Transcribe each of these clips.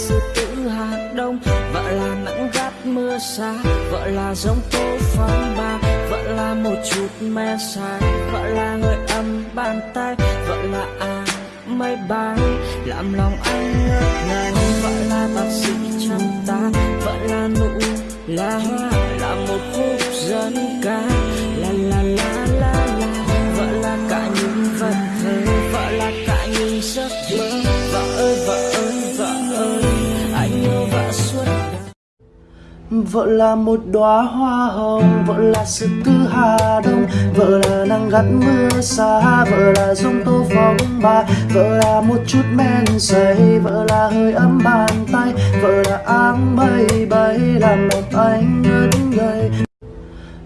sư tử hà đông. Vợ là nắng gắt mưa xa, vợ là giống tố phong ba. Vợ là một chút me sai vợ là người âm bàn tay. Vợ là à mây bay làm lòng anh ngất ngây vợ là bác sĩ chăm ta, vợ là nụ là hoa, là một khúc dân ca. La la la la la, vợ là cả những vật thơ vợ là cả những giấc mơ. Vợ là một đóa hoa hồng, vợ là sự tư hà đông. Vợ là nắng gắt mưa xa, vợ là giông tô phóng ba Vợ là một chút men say, vợ là hơi ấm bàn tay. Vợ là áng mây bay, làm đẹp anh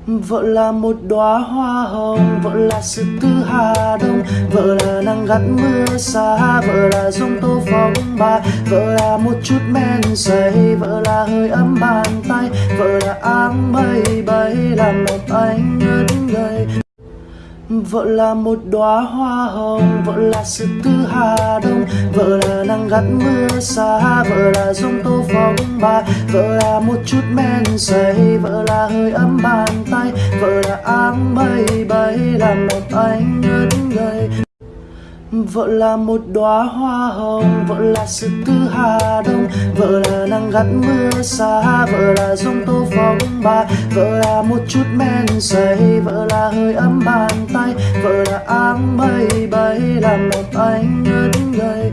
Vợ là một đóa hoa hồng, vợ là sự tư hà đông Vợ là nắng gắt mưa xa, vợ là giông tô phóng ba Vợ là một chút men say, vợ là hơi ấm bàn tay. Vợ là áng mây bay, làm một anh ngất Vợ là một đóa hoa hồng, vợ là sự tư hà đông Vợ là nắng gắt mưa xa, vợ là giông tô phong ba Vợ là một chút men say, vợ là hơi ấm bàn tay. Vợ là áng mây bay, làm một anh ngất ngây. Vợ là một đóa hoa hồng, vợ là sự tư hà đông Vợ là nắng gắt mưa xa, vợ là giông tô phong ba Vợ là một chút men say, vợ là hơi ấm Vợ là áng mây bay, làm một anh ngất ngây.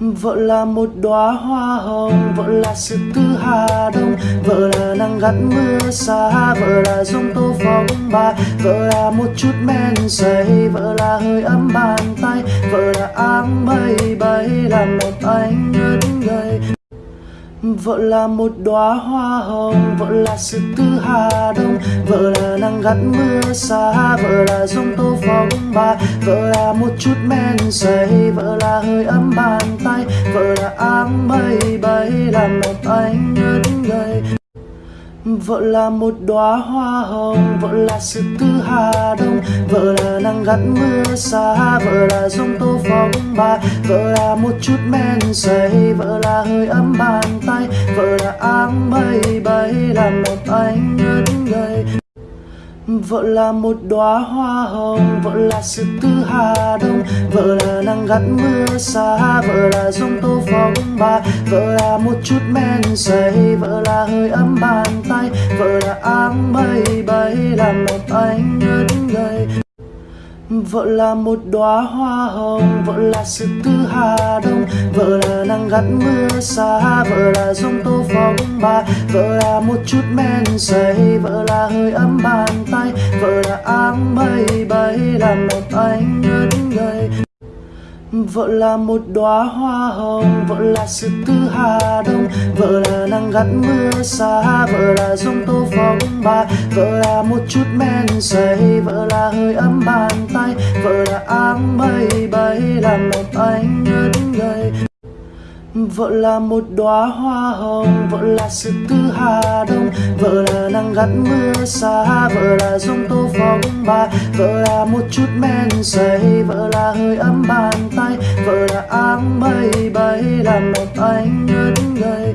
Vợ là một đóa hoa hồng, vợ là sự tư hà đông. Vợ là nắng gắt mưa xa, vợ là giông tố phong ba. Vợ là một chút men say, vợ là hơi ấm bàn tay. Vợ là áng mây bay, làm một anh ngất ngây. Vợ là một đóa hoa hồng, vợ là sự tư hà đông Vợ là nắng gắt mưa xa, vợ là giông tô phong ba Vợ là một chút men say, vợ là hơi ấm bàn tay. Vợ là áng mây bay, làm một anh ngất ngây. Vợ là một đóa hoa hồng, vợ là sự tư hà đông Vợ là nắng gắt mưa xa, vợ là giông tô phong ba Vợ là một chút men say, vợ là hơi ấm bàn tay Vợ là áng mây bay, làm một anh ngất ngây. Vợ là một đóa hoa hồng, vợ là sự tư hà đông. Vợ là nắng gắt mưa xa, vợ là giông tô phong ba Vợ là một chút men say, vợ là hơi ấm bàn tay. Vợ là áng mây bay, làm lòng anh ngất ngây Vợ là một đóa hoa hồng, vợ là sự tư hà đông. Vợ là nắng gắt mưa xa, vợ là giông tố phong ba Vợ là một chút men say, vợ là hơi ấm bàn tay. Vợ là áng mây bay, làm lòng anh ngất ngây Vợ là một đóa hoa hồng, vợ là sự tư hà đông Vợ là nắng gắt mưa xa, vợ là giông tô phong ba Vợ là một chút men say, vợ là hơi ấm bàn tay. Vợ là áng mây bay, làm một anh Vợ là một đóa hoa hồng, vợ là sự tư hà đông Vợ là nắng gắt mưa xa, vợ là giông tố phong ba Vợ là một chút men say, vợ là hơi ấm bàn tay Vợ là áng mây bay, làm lòng anh ngất ngây.